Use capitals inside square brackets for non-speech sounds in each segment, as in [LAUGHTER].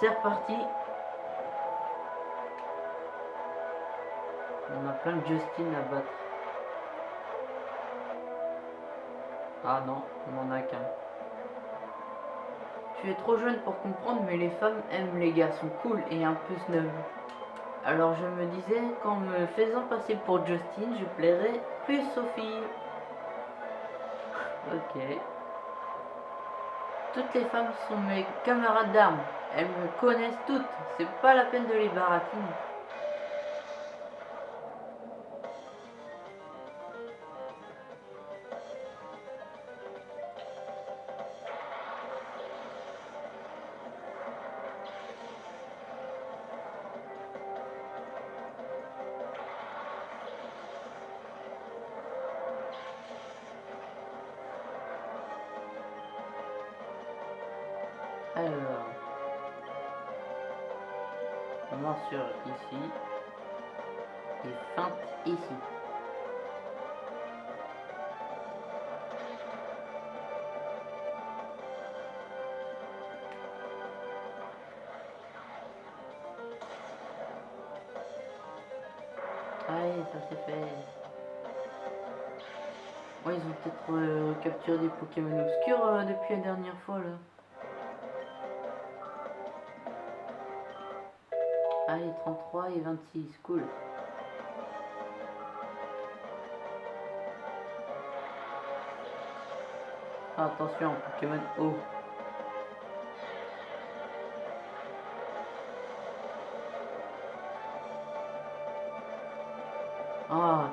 C'est reparti. On a plein de Justin à battre. Ah non, on en a qu'un. Tu es trop jeune pour comprendre, mais les femmes aiment les garçons cool et un peu snob. Alors je me disais qu'en me faisant passer pour Justin, je plairais plus Sophie. Ok. Toutes les femmes sont mes camarades d'armes. Elles me connaissent toutes. C'est pas la peine de les baratiner. Ça c'est fait. Ouais, ils ont peut-être euh, capturé des Pokémon obscurs euh, depuis la dernière fois là. Allez, 33 et 26, cool. Ah, attention, Pokémon. Ah,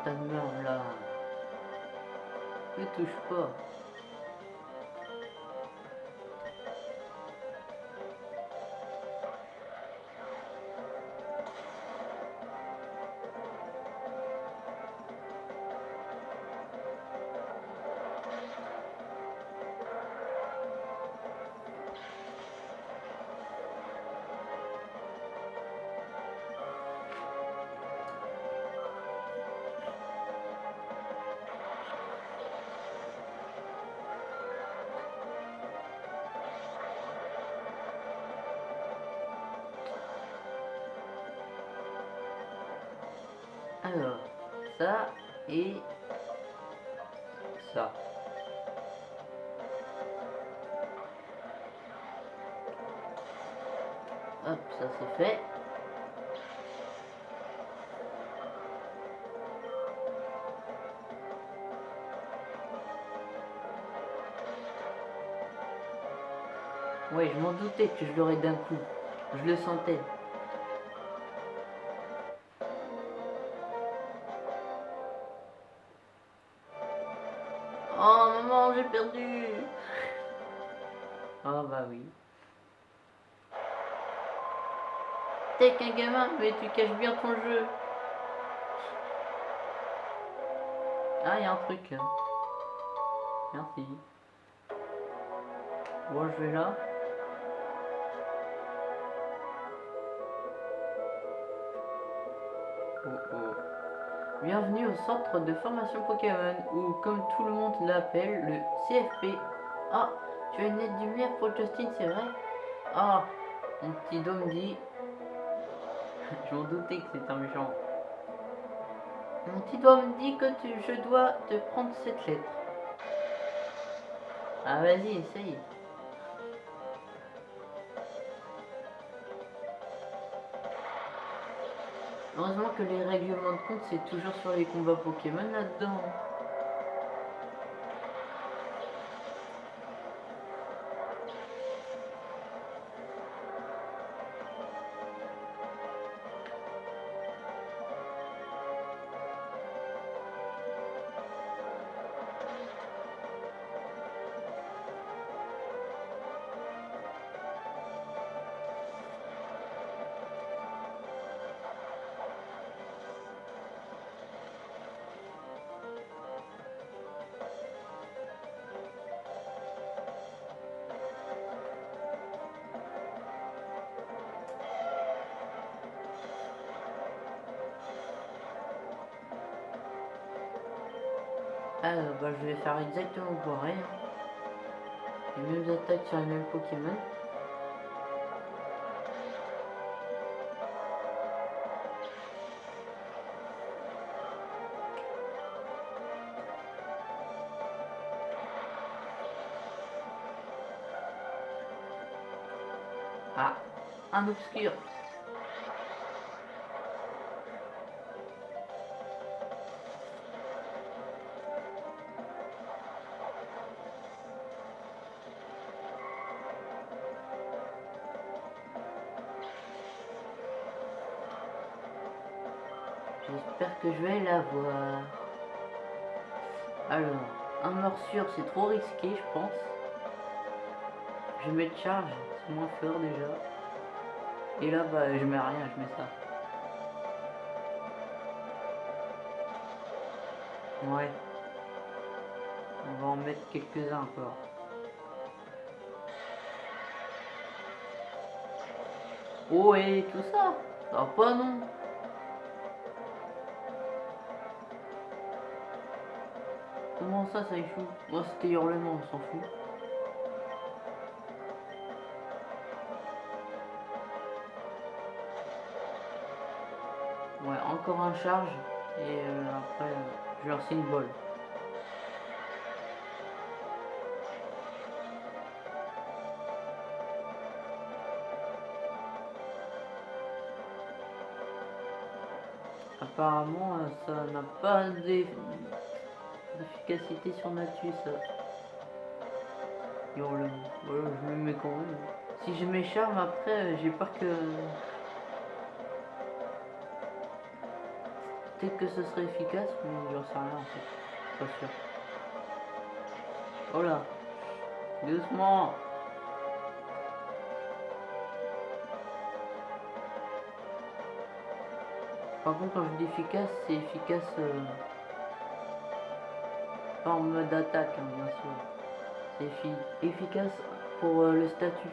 t'as de merde là. Ne touche pas. Que je l'aurais d'un coup. Je le sentais. Oh maman, j'ai perdu. Oh bah oui. T'es qu'un gamin, mais tu caches bien ton jeu. Ah, il y a un truc là. Merci. Bon, je vais là. Bienvenue au centre de formation Pokémon, ou comme tout le monde l'appelle, le CFP. Ah, tu as une aide lumière pour Justin, c'est vrai? Ah, mon petit dôme dit... [LAUGHS] Je m'en doutais que c'était un méchant. Mon petit doigt me dit que tu, je dois te prendre cette lettre. Ah vas-y, essaye. Heureusement que les règlements de compte, c'est toujours sur les combats Pokémon là-dedans. Bah, je vais faire exactement pareil. hein. Les mêmes attaques sur les mêmes Pokémon. Ah, un obscur. Alors, un morsure, c'est trop risqué, je pense. Je vais mettre charge, c'est moins fort déjà. Et là, bah, je mets rien, je mets ça. Ouais. On va en mettre quelques-uns encore. Oh, et tout ça va pas, non? Comment ça, ça échoue Moi, c'était hurlement, on s'en fout. Ouais, encore un charge. Et euh, après, euh, je leur signe bol. Apparemment, euh, ça n'a pas d'eff- d'efficacité sur Natus. Hurlement. Voilà, je me mets quand même. Si je m'écharme après, euh, j'ai peur que... Peut-être que ce serait efficace, mais j'en sais rien en fait. Pas sûr. Oh là Doucement Par contre, quand je dis efficace, c'est efficace euh, en mode attaque, hein, bien sûr. C'est effi- efficace pour euh, le statut.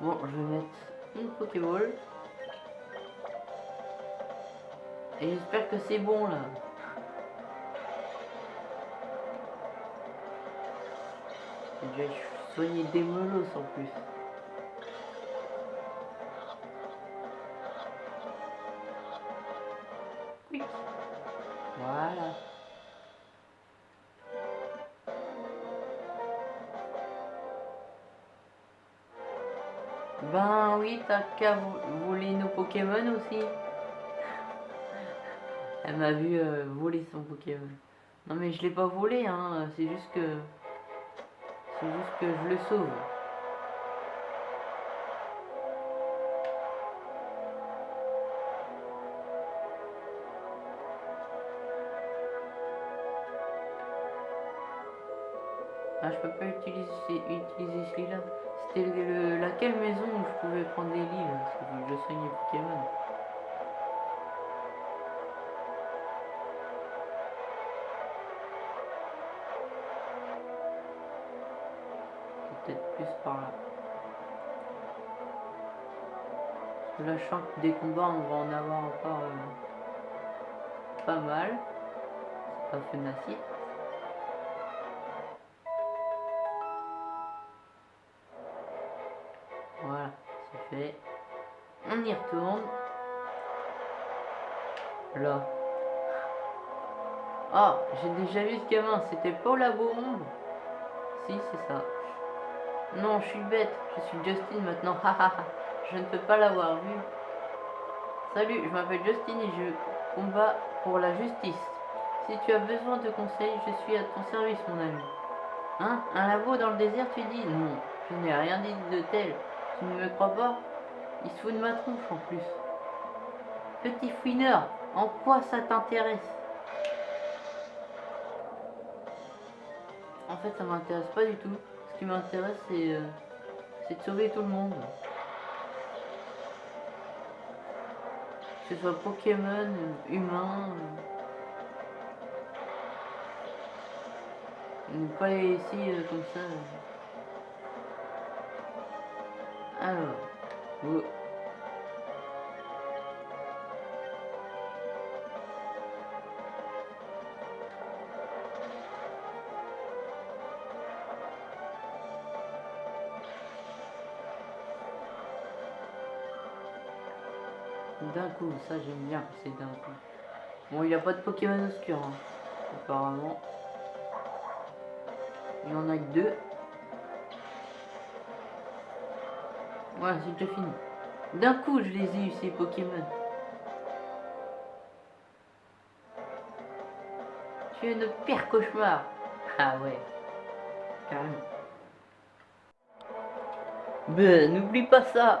Bon, je vais mettre une Pokéball. Et j'espère que c'est bon là. J'ai déjà soigné des melos en plus. Vo- voler nos Pokémon aussi? Elle m'a vu euh, voler son Pokémon. Non mais je l'ai pas volé, hein. C'est juste que... C'est juste que je le sauve. Je peux pas utiliser, utiliser celui-là. C'était le- le- laquelle maison où je pouvais prendre des livres Parce que je soigne les Pokémon. Peut-être plus par là. Là, je sens que des combats, on va en avoir encore euh, pas mal. C'est pas Fenacite. Là. Ah, j'ai déjà vu ce gamin, c'était pas au labo ombre Si, c'est ça. Non, je suis bête, je suis Justin maintenant, je ne peux pas l'avoir vu. Salut, je m'appelle Justin et je combats pour la justice. Si tu as besoin de conseils, je suis à ton service, mon ami. Hein? Un labo dans le désert, tu dis? Non, je n'ai rien dit de tel. Tu ne me crois pas? Il se fout de ma tronche en plus. Petit fouineur, en quoi ça t'intéresse? En fait, ça m'intéresse pas du tout. Ce qui m'intéresse, c'est euh, de sauver tout le monde. Que ce soit Pokémon, euh, humain. euh. Ne pas les laisser euh, comme ça. euh. Alors. D'un coup, ça j'aime bien c'est d'un coup. Bon, il n'y a pas de Pokémon obscur, hein, apparemment. Il y en a que deux. Voilà, c'est déjà fini. D'un coup, je les ai eu, ces Pokémon. Tu es notre pire cauchemar. Ah ouais. Carrément. Ben, n'oublie pas ça.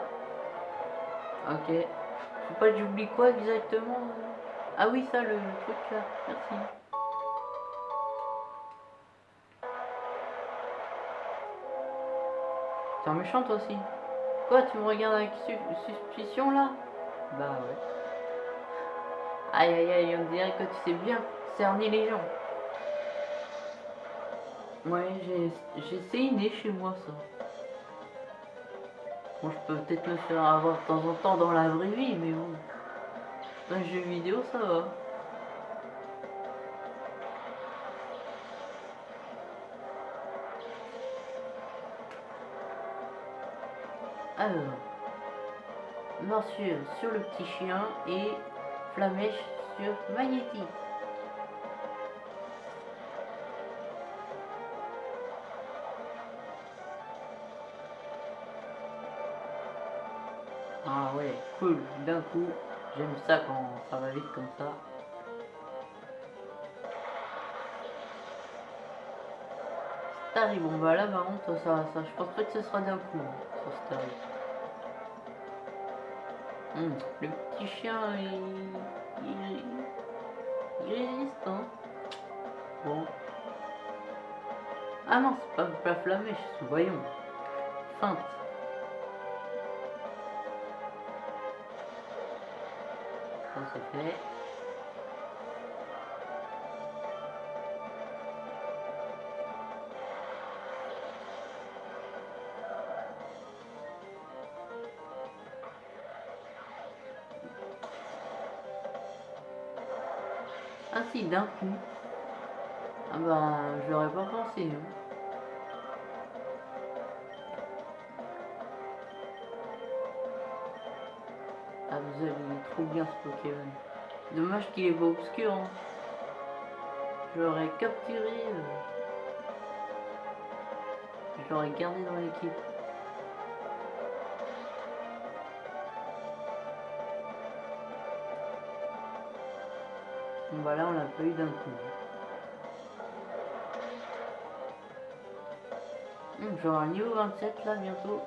Ok. Faut pas que j'oublie quoi exactement Ah oui, ça, le truc là. Merci. T'es un méchant toi aussi. Quoi, tu me regardes avec su suspicion là? Bah ouais. Aïe aïe aïe, on dirait que tu sais bien cerner les gens. Ouais, j'ai essayé chez moi ça. Bon, je peux peut-être me faire avoir de temps en temps dans la vraie vie, mais bon. Dans les jeux vidéo, ça va. Alors, morsure sur le petit chien et flamèche sur Magnéti. Ah ouais, cool, d'un coup, j'aime ça quand ça va vite comme ça. Starry, bon bah là par contre ça, ça, je pense pas que ce sera d'un coup, hein, sur. Hum, le petit chien, il, il, il résiste, hein. Bon. Ah non, c'est pas la flamèche, voyons. Feinte. Ça c'est fait? D'un coup. Ah bah, je l'aurais pas pensé. Hein. Ah vous avez trop bien ce Pokémon. Dommage qu'il est pas obscur. Hein. Je l'aurais capturé. Euh. Je l'aurais gardé dans l'équipe. Bah là on l'a pas eu d'un coup. Hum, J'aurai un niveau 27 là bientôt.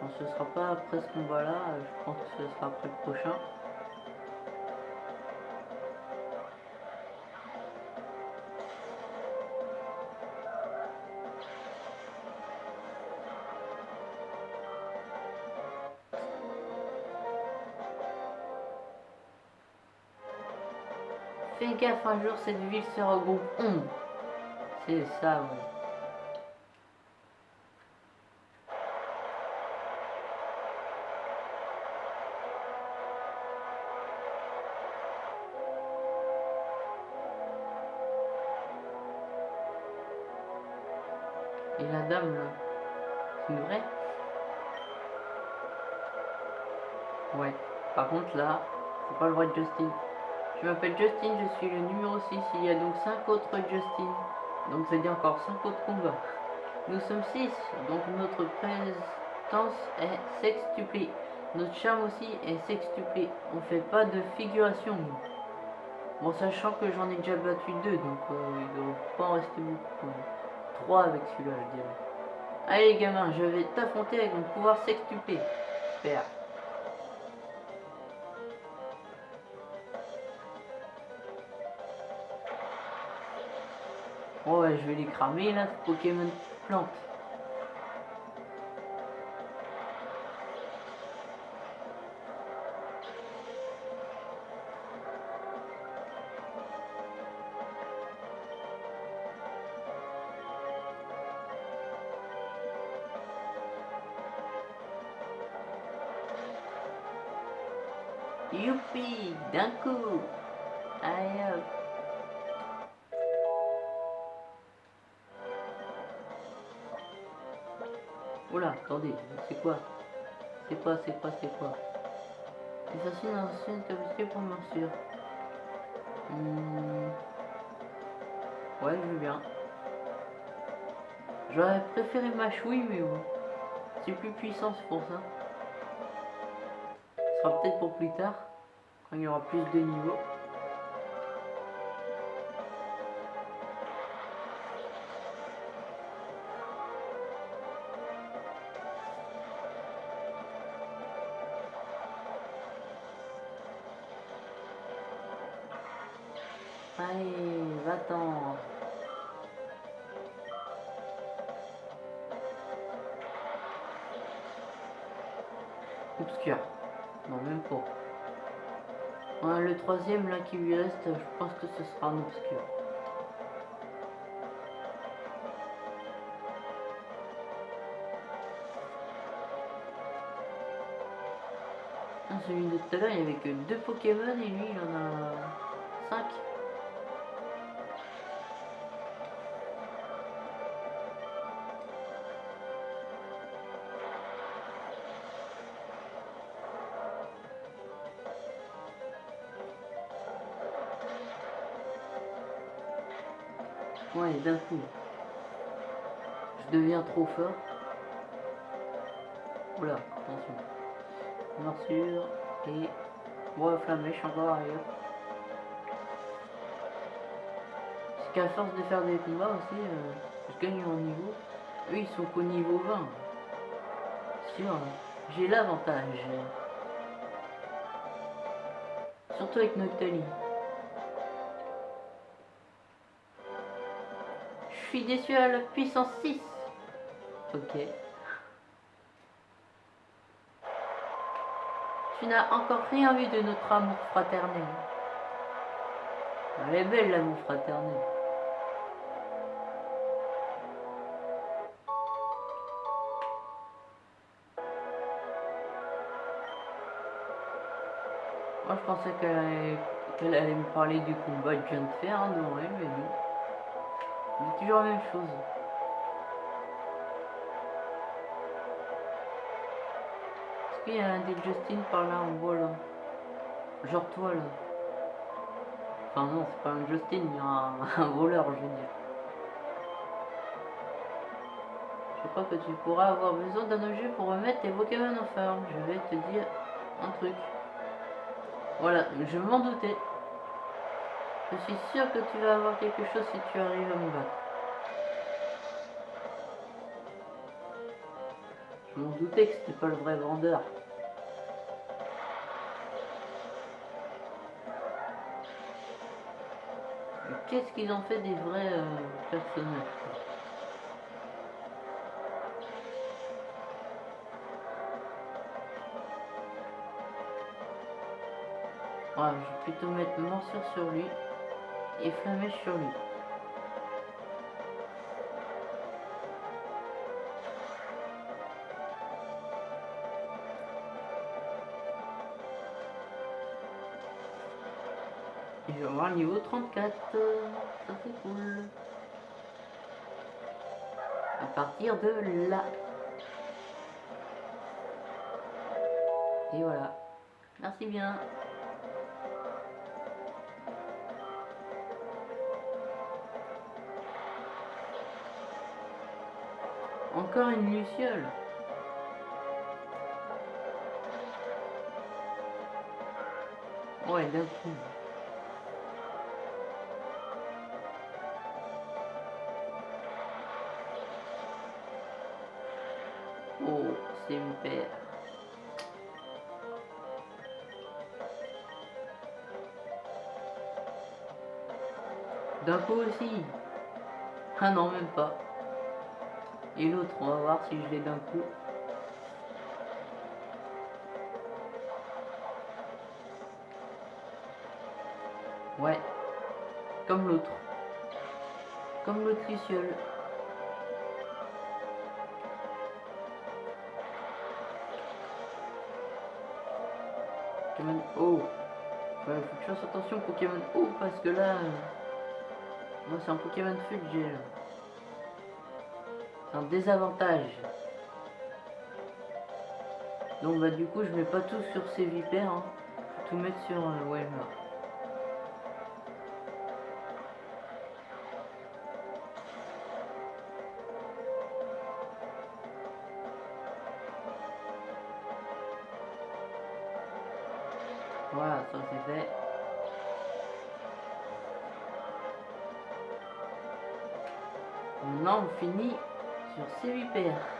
Bon, ce sera pas après ce combat là, je pense que ce sera après le prochain. Gaffe, un jour cette ville se regroupe ombre. C'est ça, oui. Et la dame là, c'est une vraie Ouais. Par contre là, c'est pas le vrai Justin. Je m'appelle Justin, je suis le numéro 6. Il y a donc 5 autres Justin. Donc dit encore 5 autres combats. Nous sommes 6, donc notre présence est sextuplée. Notre charme aussi est sextuplé. On fait pas de figuration. Bon, sachant que j'en ai déjà battu 2, donc euh, il ne doit pas en rester beaucoup. 3 avec celui-là, je dirais. Allez les gamins, je vais t'affronter avec mon pouvoir sextuplé. Super. Oh je vais les cramer là, Pokémon plante. Youpi, d'un coup. Attendez, c'est quoi? C'est quoi, c'est quoi, c'est quoi? S'assigne une ancienne capacité pour morsure. Hmm. Ouais, je veux bien. J'aurais préféré ma chouille, mais bon. C'est plus puissant, c'est pour ça. Ce sera peut-être pour plus tard, quand il y aura plus de niveaux. Troisième là qui lui reste, je pense que ce sera un obscur. Celui de tout à l'heure, il n'y avait que deux Pokémon et lui, il en a Ouais, d'un coup. Je deviens trop fort. Oula, attention. Morsure et... Bon, flamèche encore ailleurs. Parce qu'à force de faire des combats aussi, euh, je gagne en niveau. Eux, ils sont qu'au niveau 20. Sûr, hein. j'ai l'avantage. Surtout avec Noctali. Suis déçu à la puissance 6. Ok. Tu n'as encore rien vu de notre amour fraternel. Elle est belle l'amour fraternel. Moi je pensais qu'elle allait, me parler du combat que je viens de faire hein, devant elle, mais non. C'est toujours la même chose. Est-ce qu'il y a un des Justin par là en là? Genre toi là. Enfin non, c'est pas un Justin, il y a un, [LAUGHS] un voleur, je veux dire. Je crois que tu pourras avoir besoin d'un objet pour remettre tes Pokémon en forme. Je vais te dire un truc. Voilà, je m'en doutais. Je suis sûr que tu vas avoir quelque chose si tu arrives à me battre. Je m'en doutais que c'était pas le vrai vendeur. Qu'est-ce qu'ils ont fait des vrais euh, personnages je vais plutôt mettre morsure sur lui et flamèche sur lui. Je vais avoir niveau 34. Ça c'est cool. À partir de là. Et voilà. Merci bien. Encore une luciole. Ouais, d'un coup. Oh, super. D'un coup aussi. Ah non, même pas. Et l'autre, on va voir si je l'ai d'un coup. Ouais. Comme l'autre. Comme l'autre luciole. Pokémon O. Ouais, faut que je fasse attention Pokémon O parce que là... euh, Moi c'est un Pokémon j'ai là. C'est un désavantage. Donc bah du coup je mets pas tout sur ces vipères. hein. tout mettre sur euh, Walmart. Voilà, ça c'est fait. Maintenant, on finit sur ces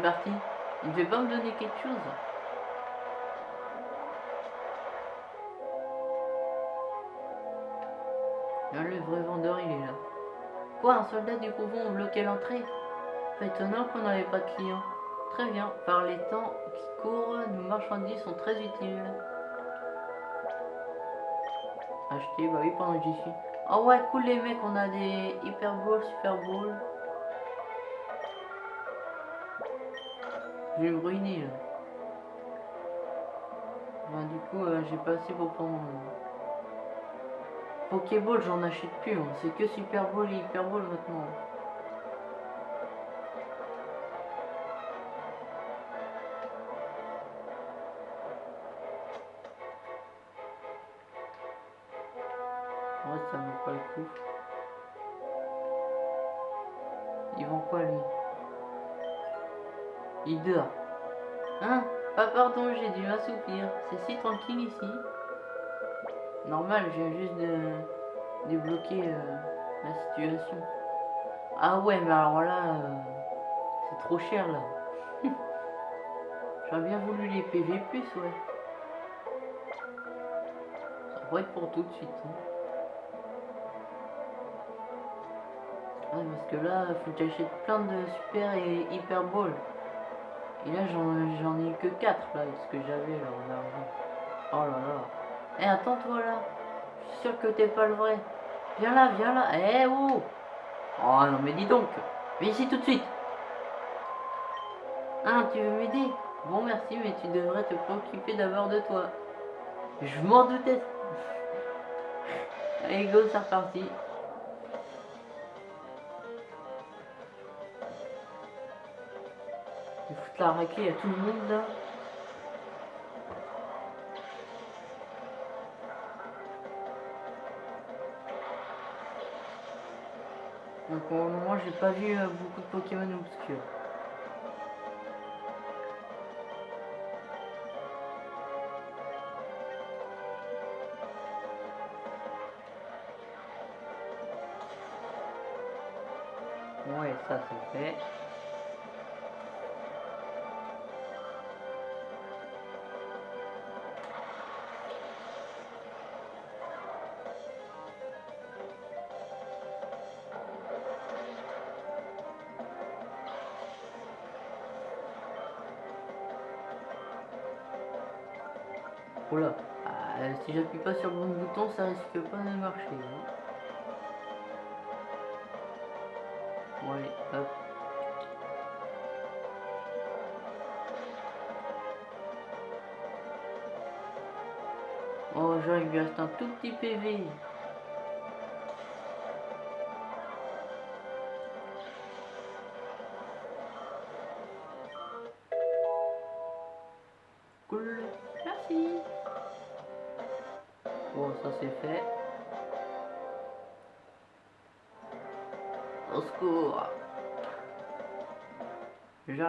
parti. Il devait pas me donner quelque chose. Le vrai vendeur, il est là. Quoi, un soldat du couvent a bloqué l'entrée? Étonnant qu'on n'avait pas de clients. Très bien, par les temps qui courent, nos marchandises sont très utiles. Acheter, bah oui, pendant que j'y suis. Oh ouais, cool les mecs, on a des Hyper Balls, Super Balls. Je vais me ruiner là. Bah, du coup, euh, j'ai pas assez pour prendre. euh, Pokéball, j'en achète plus. hein. C'est que Super Ball et Hyper Ball maintenant. Ouais, ça vaut pas le coup. Ils vont quoi lui? Il dort. Hein? Pas pardon, j'ai dû m'assoupir. C'est si tranquille ici. Normal, je viens juste de débloquer euh, la situation. Ah ouais, mais alors là, euh, c'est trop cher là. [LAUGHS] J'aurais bien voulu les PV+, ouais. Ça va être pour tout de suite. hein. Ouais, parce que là, faut que j'achète plein de super et hyper ball. Et là, j'en ai que 4 là, ce que j'avais là en argent. Oh là là. Eh, attends-toi là. Je suis sûr que t'es pas le vrai. Viens là, viens là. Eh, oh Oh non, mais dis donc. Viens ici tout de suite. Ah, tu veux m'aider? Bon, merci, mais tu devrais te préoccuper d'abord de toi. Je m'en doutais. [LAUGHS] Allez, go, c'est reparti. Raclée à tout le monde. Donc pour le moment j'ai pas vu euh, beaucoup de Pokémon obscurs. Pas sur le bon bouton, ça risque pas de marcher. hein. Bon, allez, hop. Oh, lui reste un tout petit PV.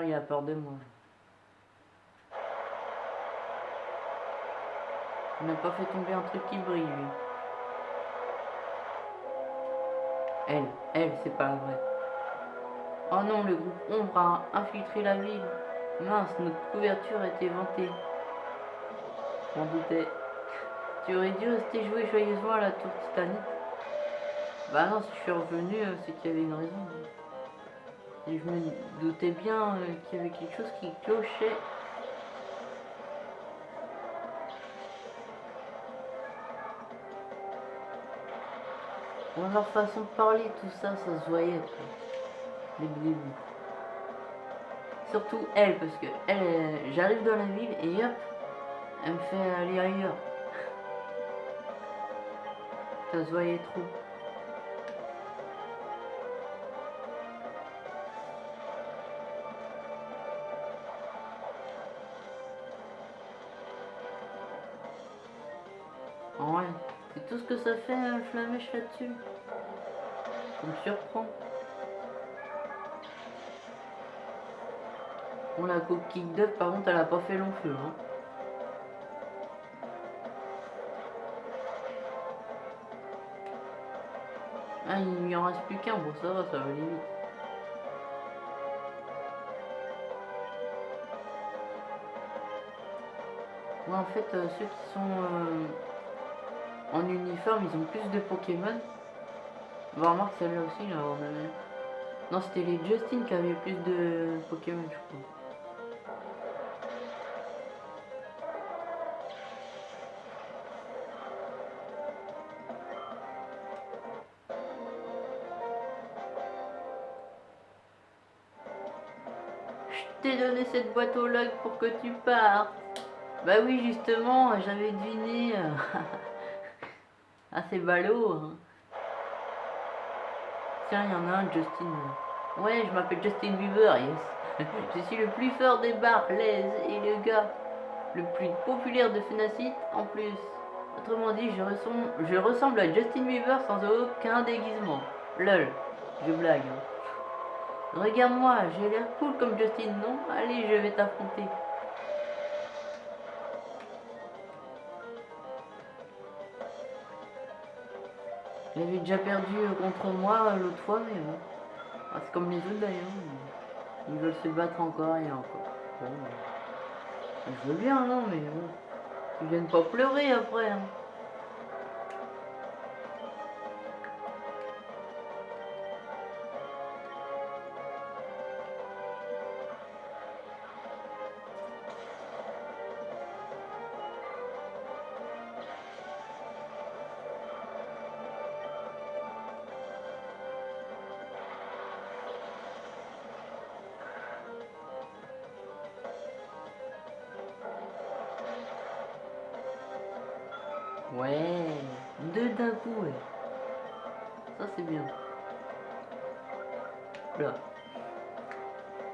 Il a peur de moi. Il n'a pas fait tomber un truc qui brille, lui. Elle, elle, c'est pas vrai. Oh non, le groupe Ombre a infiltré la ville. Mince, notre couverture était vantée. M'en doutais. Tu aurais dû rester jouer joyeusement à la tour Titanic. Bah non, si je suis revenu, euh, c'est qu'il y avait une raison. Et je me doutais bien euh, qu'il y avait quelque chose qui clochait. Bon, leur façon de parler, tout ça, ça se voyait. quoi. Dès le début. Surtout elle, parce que elle, euh, j'arrive dans la ville et hop, elle me fait aller ailleurs. [LAUGHS] Ça se voyait trop. Ça fait un flamèche là-dessus. Ça me surprend. Bon, la coquille d'œuf, par contre, elle a pas fait long feu. Hein. Ah, il n'y en reste plus qu'un. Bon, ça va, ça va aller. Ouais, en fait, euh, ceux qui sont euh, en uniforme, ils ont plus de Pokémon. Bah, remarque, celle-là aussi, là, on. Non, c'était les Justin qui avaient plus de Pokémon, je crois. Je t'ai donné cette boîte au log pour que tu partes. Bah oui, justement, j'avais deviné. [LAUGHS] euh, ah, ballot. hein. Tiens, il y en a un, Justin. Ouais, je m'appelle Justin Bieber, yes. [LAUGHS] je suis le plus fort des bars, les et le gars le plus populaire de Fenacit en plus. Autrement dit, je ressemble, je ressemble à Justin Bieber sans aucun déguisement. Lol, je blague. hein. Regarde-moi, j'ai l'air cool comme Justin, non? Allez, je vais t'affronter. Il avait déjà perdu euh, contre moi euh, l'autre fois, mais bon. Ah, c'est comme les autres d'ailleurs. Ils veulent se battre encore et encore. Euh, je veux bien, non, mais bon. Ils viennent pas pleurer après. hein. Ouais, deux d'un coup, ouais. Ça c'est bien. Là.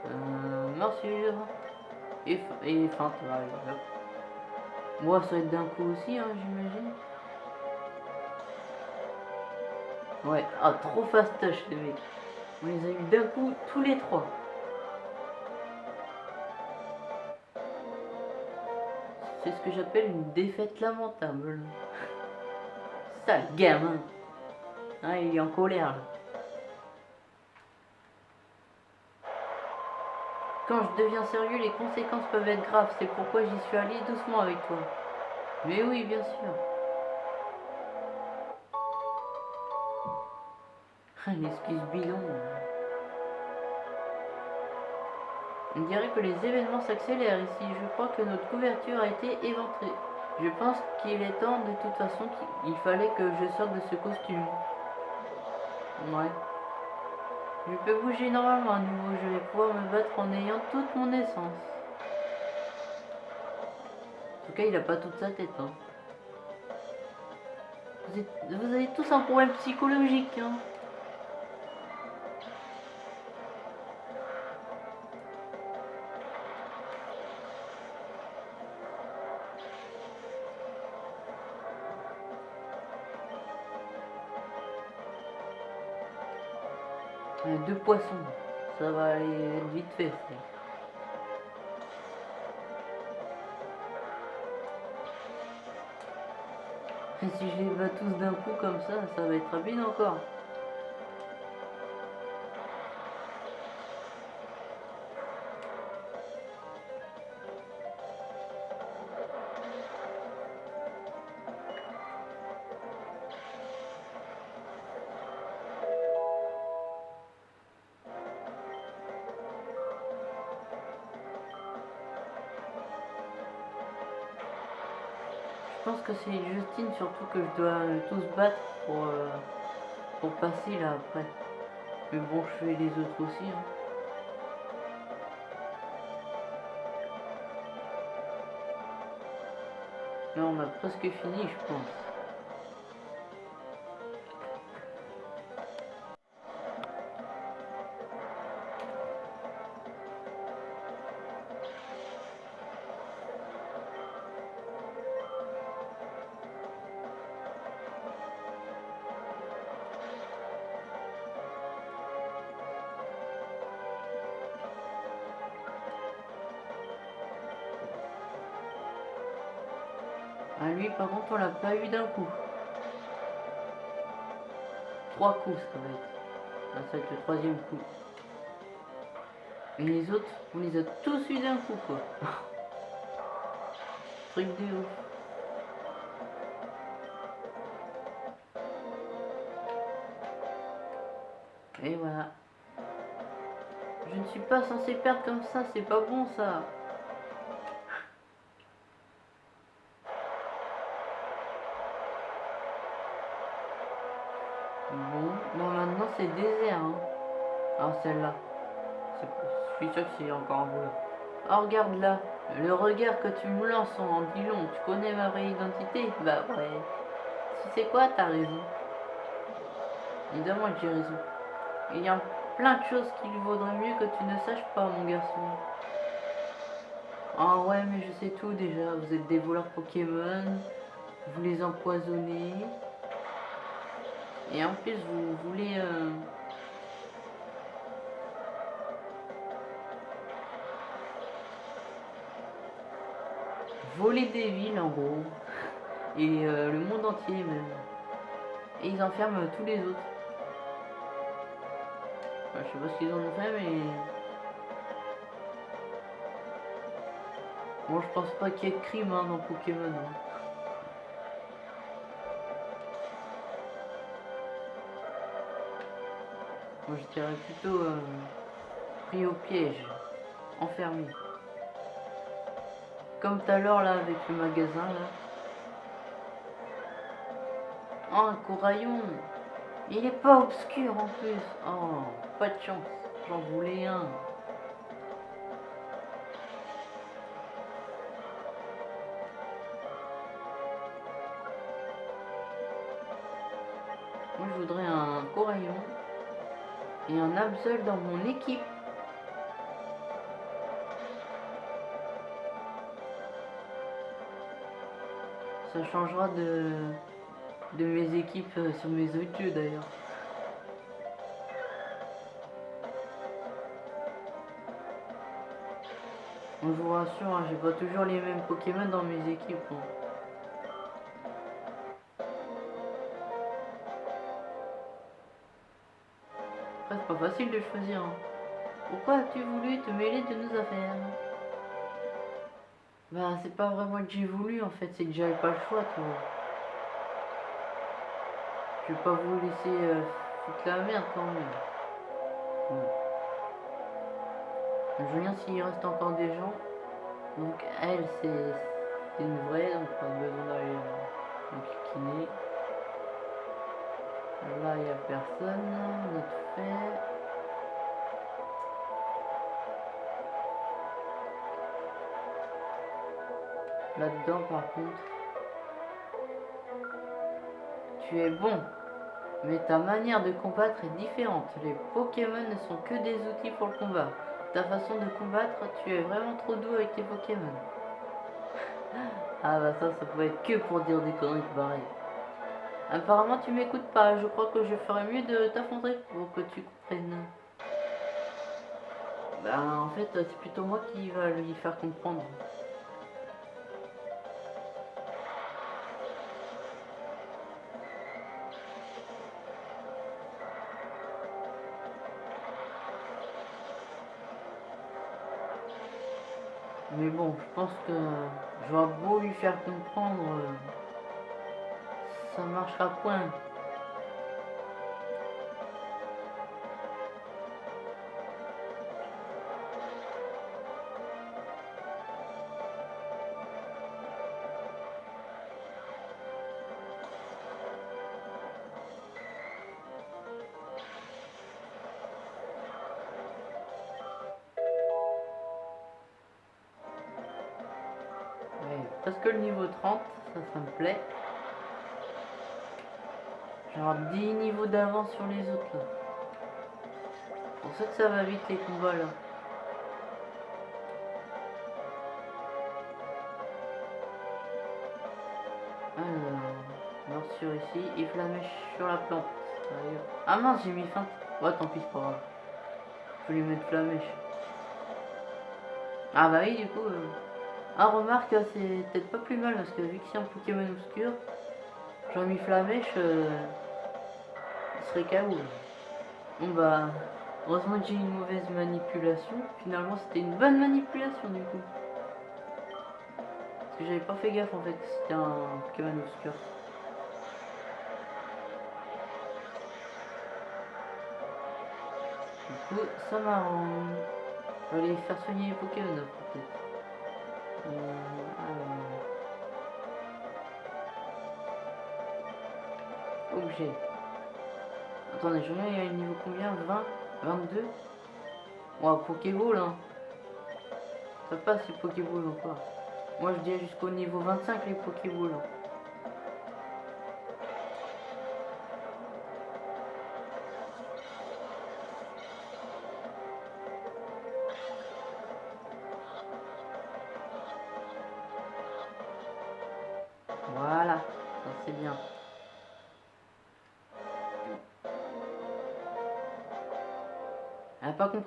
Euh, morsure. Et, et feinte, hop. Moi, ça va être d'un coup aussi, hein, j'imagine. Ouais, ah, trop fastoche les mecs. On les a eu d'un coup, tous les trois. C'est ce que j'appelle une défaite lamentable. Sale gamin. Ah, il est en colère. Quand je deviens sérieux, les conséquences peuvent être graves. C'est pourquoi j'y suis allé doucement avec toi. Mais oui, bien sûr. Ah, Une excuse bidon. On dirait que les événements s'accélèrent ici. Je crois que notre couverture a été éventrée. Je pense qu'il est temps de toute façon qu'il il fallait que je sorte de ce costume. Ouais. Je peux bouger normalement à nouveau. Je vais pouvoir me battre en ayant toute mon essence. En tout cas, il a pas toute sa tête. Hein. Vous, vous avez tous un problème psychologique. Hein. Deux poissons. Ça va aller vite fait. Et si je les bats tous d'un coup comme ça, ça va être rapide encore. Que c'est Justine surtout que je dois euh, tous battre pour, euh, pour passer là après. Mais bon, je fais les autres aussi. hein. Là, on a presque fini, je pense. Par contre, on l'a pas eu d'un coup. Trois coups, ça va être. Ah, ça va être le troisième coup. Et les autres, on les a tous eu d'un coup, quoi. [LAUGHS] Truc de ouf. Et voilà. Je ne suis pas censé perdre comme ça, c'est pas bon ça. C'est- Je suis sûr que c'est encore un. Oh regarde là, le regard que tu me lances en dit long. Tu connais ma vraie identité? Bah ouais. Tu sais quoi, t'as raison. Évidemment que j'ai raison. Il y a plein de choses qu'il vaudrait mieux que tu ne saches pas, mon garçon. Ah ouais, mais je sais tout déjà. Vous êtes des voleurs Pokémon. Vous les empoisonnez. Et en plus, vous voulez... euh, voler des villes, en gros. Et euh, le monde entier, même. Et ils enferment tous les autres. Je sais pas ce qu'ils en ont fait, mais... Bon, je pense pas qu'il y ait de crime hein, dans Pokémon. hein. Moi, je dirais plutôt euh, pris au piège, enfermé. Comme tout à l'heure là avec le magasin là. Oh, un coraillon. Il est pas obscur en plus. Oh, pas de chance. J'en voulais un. Moi, je voudrais un coraillon et un Absol dans mon équipe. Ça changera de, de mes équipes euh, sur mes autres d'ailleurs. Je vous rassure, hein, j'ai pas toujours les mêmes Pokémon dans mes équipes. hein. Après, c'est pas facile de choisir. hein. Pourquoi as-tu voulu te mêler de nos affaires? Bah, c'est pas vraiment que j'ai voulu en fait, c'est que j'avais pas le choix, vois. Je vais pas vous laisser euh, foutre la merde quand même. Ouais. Je bien s'il reste encore des gens. Donc, elle, c'est une vraie, donc pas besoin d'aller euh, enquiquiner. Là, il n'y a personne. Tout fait. Là-dedans, par contre, tu es bon, mais ta manière de combattre est différente. Les Pokémon ne sont que des outils pour le combat. Ta façon de combattre, tu es vraiment trop doux avec tes Pokémon. [LAUGHS] ah bah ça, ça peut être que pour dire des conneries pareilles. Apparemment, tu m'écoutes pas. Je crois que je ferais mieux de t'affronter pour que tu comprennes. Bah, en fait, c'est plutôt moi qui va lui faire comprendre. Je pense que j'aurais beau lui faire comprendre, euh, ça marchera point. Ça, me plaît. Genre 10 niveaux d'avance sur les autres là. Pour ça que ça va vite les combats là. Alors, morsure ici et flamèche sur la plante. Ah mince, j'ai mis fin. Ouais, tant pis, c'est pas grave. Je lui mettre flamèche. Ah bah oui, du coup. euh, Ah, remarque, c'est peut-être pas plus mal parce que vu que c'est un Pokémon obscur, j'aurais mis flamèche, euh, il serait KO. Bon bah, heureusement que j'ai une mauvaise manipulation. Finalement, c'était une bonne manipulation du coup. Parce que j'avais pas fait gaffe en fait que c'était un Pokémon obscur. Du coup, ça m'arrange. Je vais aller faire soigner les Pokémon peut-être. Euh, alors. Objet. Attendez, je reviens, y le niveau combien? 20 22 Ouais, Pokéball, hein. Ça passe les Pokéballs encore. Moi, je dirais jusqu'au niveau 25 les Pokéballs. hein.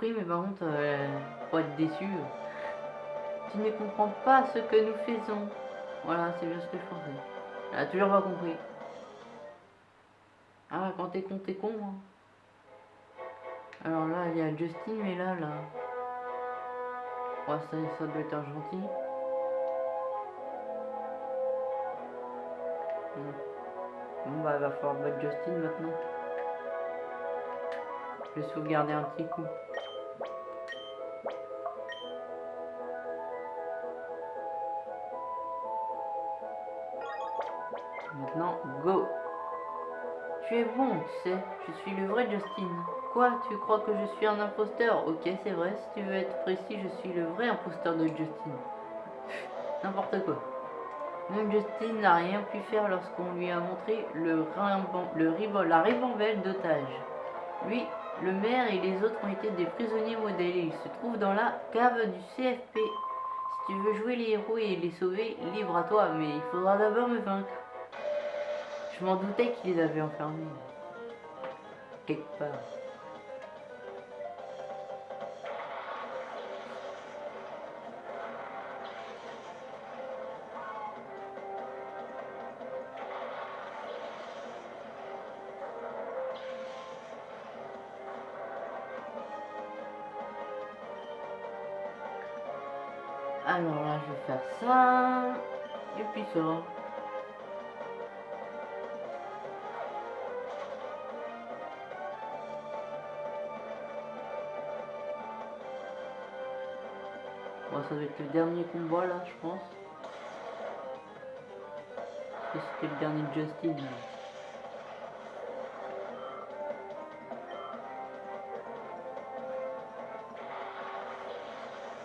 Mais par contre, faut être déçu. Tu ne comprends pas ce que nous faisons. Voilà, c'est bien ce que je pensais. Elle a toujours pas compris. Ah, quand t'es con, t'es con. hein. Alors là, il y a Justin, mais là, là. Ouais, ça, ça doit être un gentil. Bon, bah, il va falloir battre Justin maintenant. Je vais sauvegarder un petit coup. Tu sais, je suis le vrai Justin. Quoi, tu crois que je suis un imposteur? Ok, c'est vrai, si tu veux être précis, je suis le vrai imposteur de Justin. [LAUGHS] N'importe quoi. Même Justin n'a rien pu faire lorsqu'on lui a montré le, la ribambelle d'otage. Lui, le maire et les autres ont été des prisonniers modèles. Ils se trouvent dans la cave du CFP. Si tu veux jouer les héros et les sauver, libre à toi, mais il faudra d'abord me vaincre. Je m'en doutais qu'ils les avaient enfermés. Alors là, je vais faire ça. Et puis ça. Ça va être le dernier combat là, je pense. Que c'était le dernier de Justin.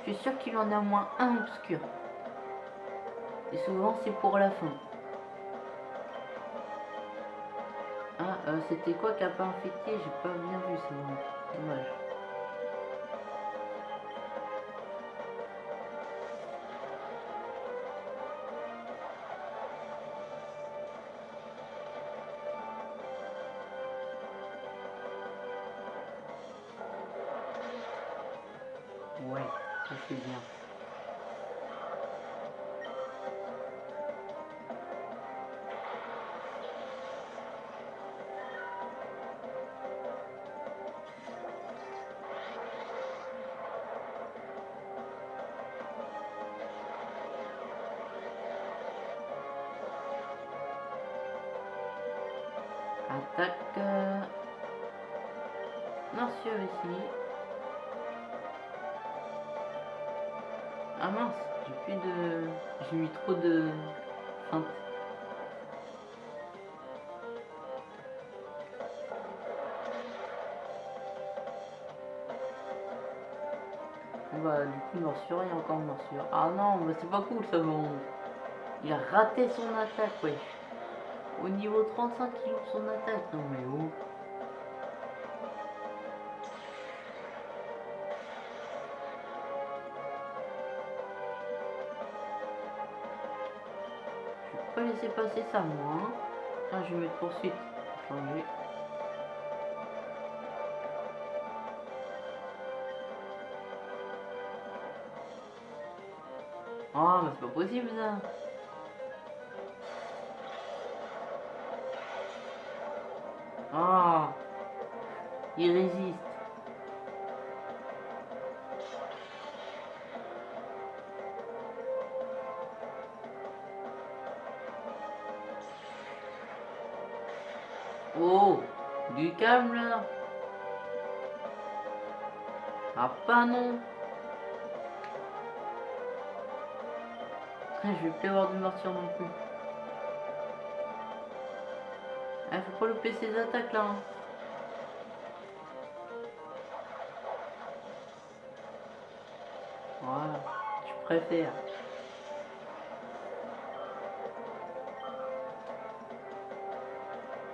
Je suis sûr qu'il en a au moins un obscur. Et souvent c'est pour la fin. Ah, euh, c'était quoi qui a pas infecté? J'ai pas bien vu ça. Dommage. Ouais, ça c'est bien. Morsure, a encore morsure. Ah non, bah c'est pas cool ça bon. Il a raté son attaque, ouais. Au niveau 35, il ouvre son attaque. Non mais oh. Je vais pas laisser passer ça, moi. Hein. Je vais mettre poursuite. Changer. C'est pas possible ça. Ah, il résiste. Oh, du calme là. Ah pas non. Je vais plus avoir de morsure non plus. Ah, faut pas louper ces attaques là. hein. Voilà, je préfère.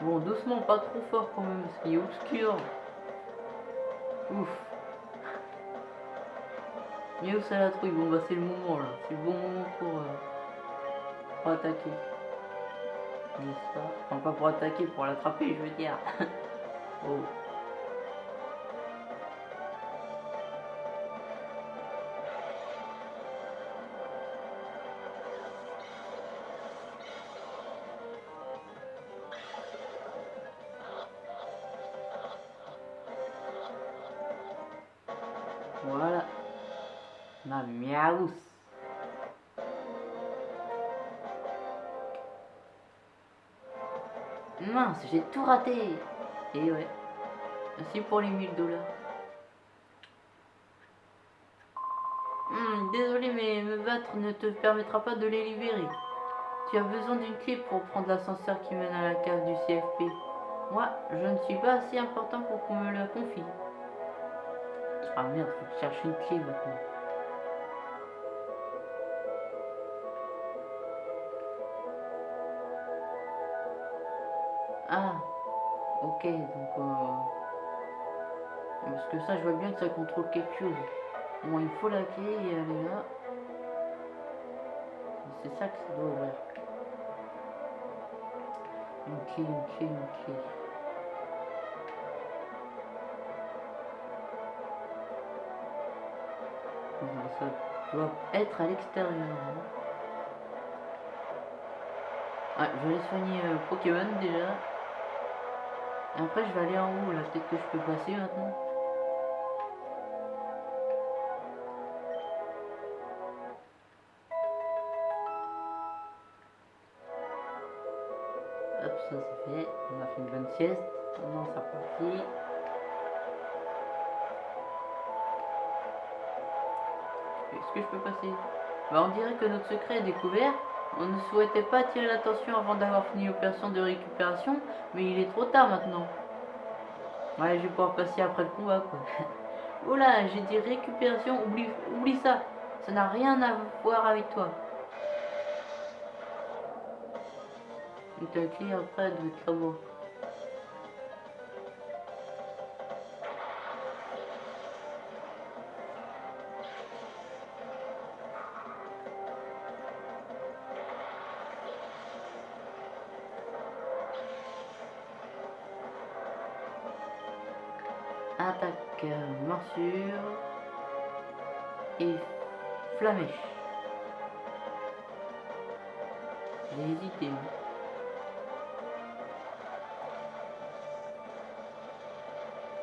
Bon, doucement, pas trop fort quand même, parce qu'il est obscur. Ouf. Où ça la trouille Bon, bah c'est le moment là. C'est le bon moment pour, euh, pour attaquer. N'est-ce pas? Enfin, pas pour attaquer, pour l'attraper, je veux dire. [LAUGHS] oh. J'ai tout raté. Et ouais. Merci pour les 1000 dollars. Hmm, désolé, mais me battre ne te permettra pas de les libérer. Tu as besoin d'une clé pour prendre l'ascenseur qui mène à la cave du CFP. Moi, je ne suis pas assez important pour qu'on me la confie. Ah merde, faut que je cherche une clé maintenant. Ah, ok, donc... Euh... Parce que ça, je vois bien que ça contrôle quelque chose. Bon, il faut la clé et elle est là. C'est ça que ça doit ouvrir. Une clé, une clé, une clé. Ça doit être à l'extérieur. hein. Ah, je vais soigner euh, Pokémon déjà. Et après, je vais aller en haut là. Peut-être que je peux passer maintenant. Hop, ça c'est fait. On a fait une bonne sieste. Maintenant, c'est reparti. Est-ce que je peux passer? Bah, On dirait que notre secret est découvert. On ne souhaitait pas attirer l'attention avant d'avoir fini l'opération de récupération, mais il est trop tard maintenant. Ouais, je vais pouvoir passer après le combat, quoi. [LAUGHS] Oula, j'ai dit récupération, oublie, ça. Ça n'a rien à voir avec toi. Et ta clé après, elle doit Morsure et flamèche. J'ai hésité.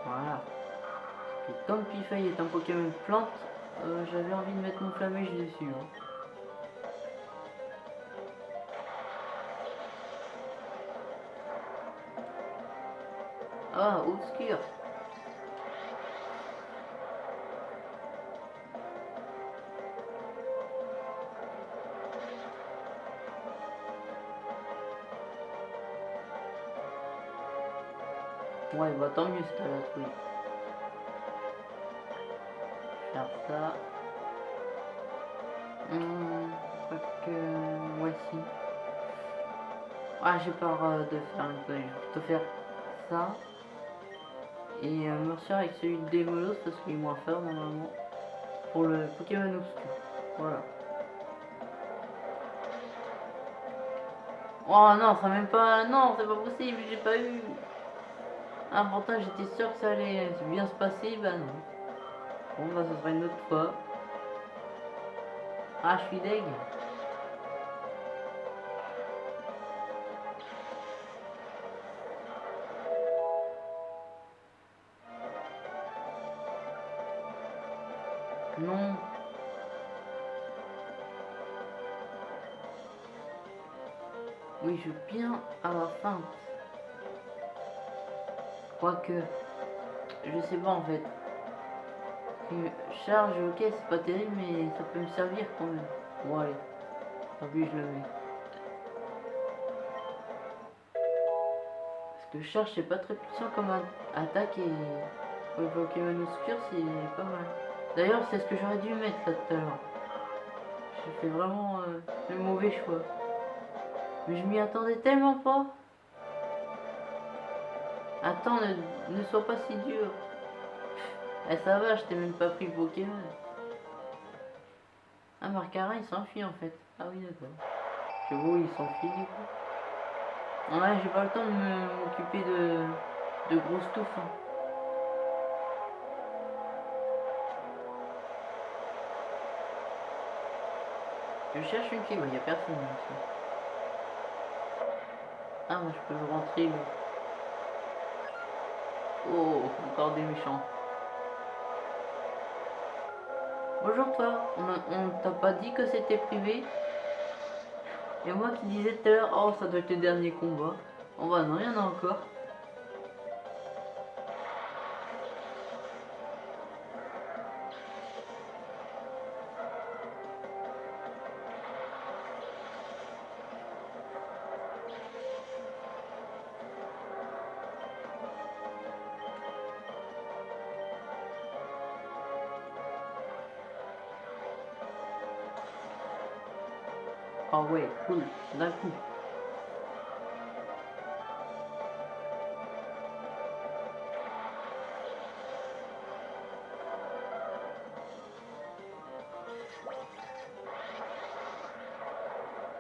Voilà. Et comme Pifei est un Pokémon plante, euh, j'avais envie de mettre mon flamèche dessus. hein. Ah, obscur. Tant mieux t'as la trouille. Faire ça. Hum, que... Ouais, si. Ah, j'ai peur de faire une connerie. Plutôt faire ça. Et euh, Mercier avec celui de Démolos parce qu'il est moins fort normalement. Pour le Pokémon obscur. Voilà. Oh non, ça même pas... Non, c'est pas possible, j'ai pas eu... Ah, pourtant j'étais sûr que ça allait bien se passer, bah non. Bon, bah ce sera une autre fois. Ah, je suis deg. Non. Oui, je veux bien avoir faim. Quoique, je sais pas en fait. Une charge, ok, c'est pas terrible, mais ça peut me servir quand même. Bon, allez. Tant pis, je le mets. Parce que charge, c'est pas très puissant comme attaque et pour le Pokémon obscur, c'est pas mal. D'ailleurs, c'est ce que j'aurais dû mettre là tout à l'heure. J'ai fait vraiment euh, le mauvais choix. Mais je m'y attendais tellement pas. Attends, ne, sois pas si dur. Eh ça va, je t'ai même pas pris le Pokémon. Ah, Marcarin il s'enfuit en fait. Ah oui, d'accord. Je vois, il s'enfuit du coup. Ouais, j'ai pas le temps de m'occuper de, de grosses touffes. hein. Je cherche une clé, il n'y a personne ici. Ah, moi je peux rentrer. mais- Oh, encore des méchants. Bonjour toi, on, on t'a pas dit que c'était privé? Et moi qui disais tout à l'heure, oh ça doit être le dernier combat. Oh bah non, il y en a encore. Ah ouais, cool, d'un coup.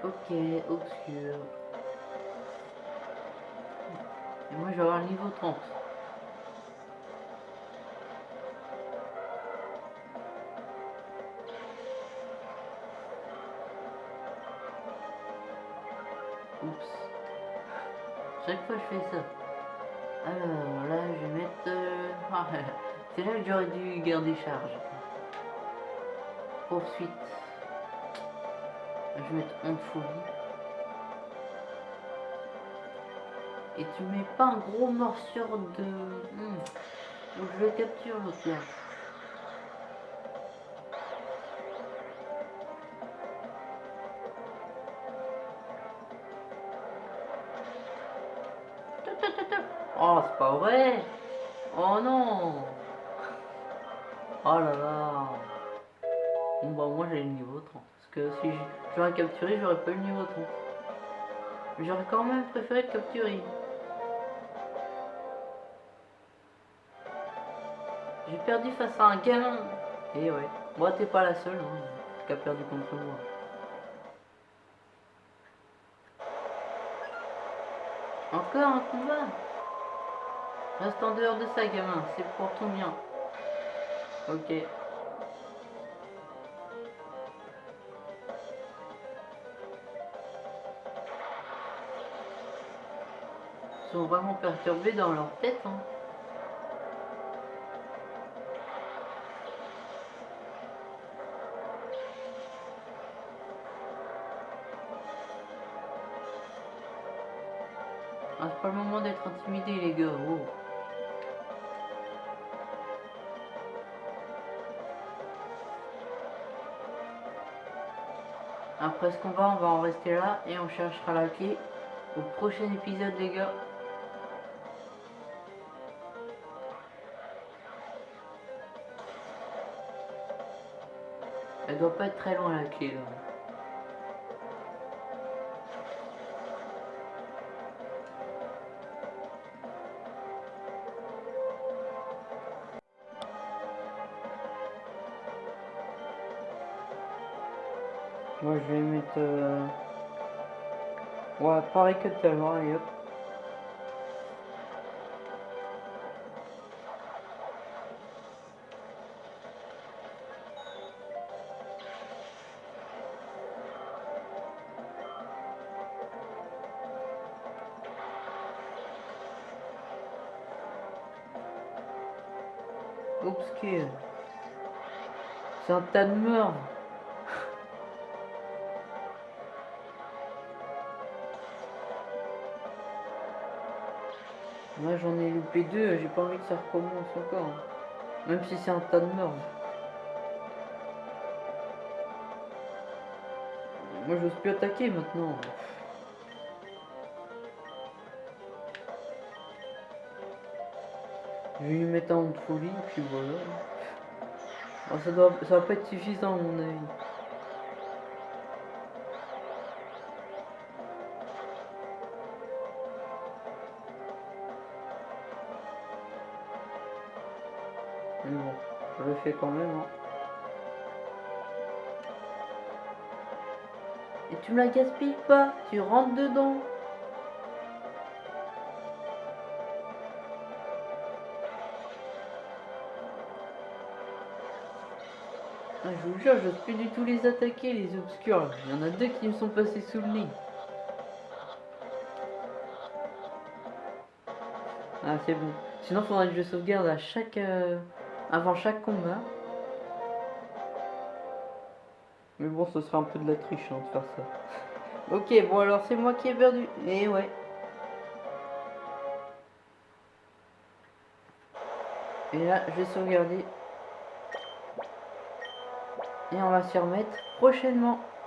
Ok, obscur. Et moi je vais avoir le niveau 30. Ça. Alors là je vais mettre... euh, [LAUGHS] ah, C'est là que j'aurais dû garder charge. Poursuite. Je vais mettre honte folie. Et tu mets pas un gros morsure de... Hmm. Donc je le capture l'autre j- j'aurais pas eu le niveau 30. Mais J'aurais quand même préféré le capturer. J'ai perdu face à un gamin. Et ouais. Moi t'es pas la seule hein, qui a perdu contre moi. Encore un combat Reste en dehors de ça, gamin, c'est pour ton bien. Ok. Vraiment perturbés dans leur tête. Hein. Ah, c'est pas le moment d'être intimidé, les gars. Oh. Après ce combat, on va en rester là et on cherchera la clé au prochain épisode, les gars. doit pas être très loin la clé là. Moi je vais mettre... Euh... Ouais, pareil que tout à l'heure et hop. C'est un tas de merde. Moi j'en ai loupé deux, j'ai pas envie que ça recommence encore. Même si c'est un tas de merde. Moi j'ose plus attaquer maintenant. Je vais lui mettre un de puis voilà. Ça, doit, ça va pas être suffisant à mon avis. Mais bon, je le fais quand même. Hein. Et tu me la gaspilles pas, tu rentres dedans. Ah, je vous jure, je plus du tout les attaquer, les obscurs. Il y en a deux qui me sont passés sous le nez. Ah, c'est bon. Sinon, faudrait que je sauvegarde à chaque... Euh, avant chaque combat. Mais bon, ce serait un peu de la triche hein, de faire ça. [LAUGHS] ok, bon alors c'est moi qui ai perdu. Et eh ouais. Et là, je vais sauvegarder. Et on va s'y remettre prochainement.